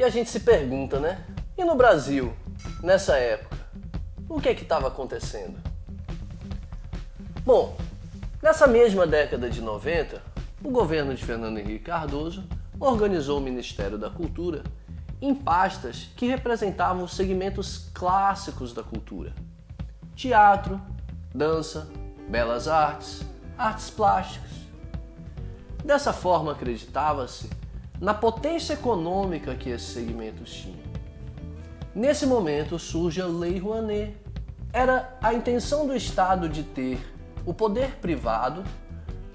E a gente se pergunta, né? E no Brasil, nessa época, o que é que estava acontecendo? Bom, nessa mesma década de 90, o governo de Fernando Henrique Cardoso organizou o Ministério da Cultura em pastas que representavam os segmentos clássicos da cultura: teatro, dança, belas artes, artes plásticas. Dessa forma, acreditava-se na potência econômica que esses segmentos tinham. Nesse momento surge a Lei Rouanet. Era a intenção do Estado de ter o poder privado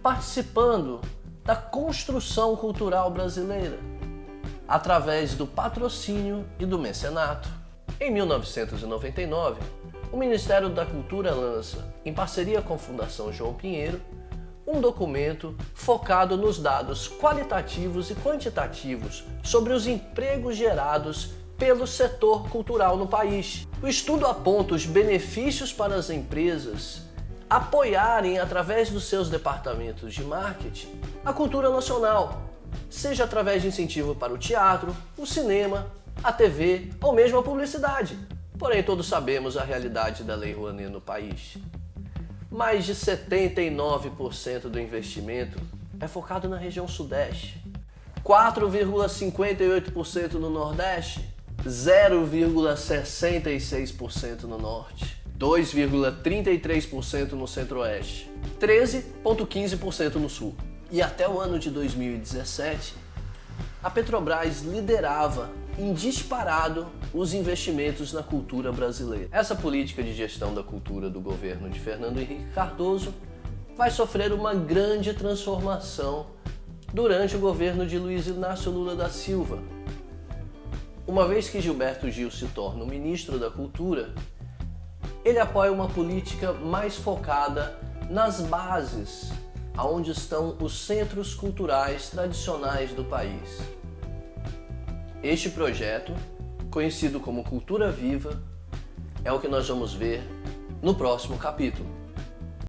participando da construção cultural brasileira, através do patrocínio e do mecenato. Em 1999, o Ministério da Cultura lança, em parceria com a Fundação João Pinheiro, um documento focado nos dados qualitativos e quantitativos sobre os empregos gerados pelo setor cultural no país. O estudo aponta os benefícios para as empresas apoiarem através dos seus departamentos de marketing a cultura nacional, seja através de incentivo para o teatro, o cinema, a TV ou mesmo a publicidade. Porém, todos sabemos a realidade da Lei Rouanet no país. Mais de 79% do investimento é focado na região sudeste, 4,58% no nordeste, 0,66% no norte, 2,33% no centro-oeste, 13,15% no sul. E até o ano de 2017, a Petrobras liderava em disparado os investimentos na cultura brasileira. Essa política de gestão da cultura do governo de Fernando Henrique Cardoso vai sofrer uma grande transformação durante o governo de Luiz Inácio Lula da Silva. Uma vez que Gilberto Gil se torna o ministro da Cultura, ele apoia uma política mais focada nas bases, aonde estão os centros culturais tradicionais do país. Este projeto, conhecido como Cultura Viva, é o que nós vamos ver no próximo capítulo.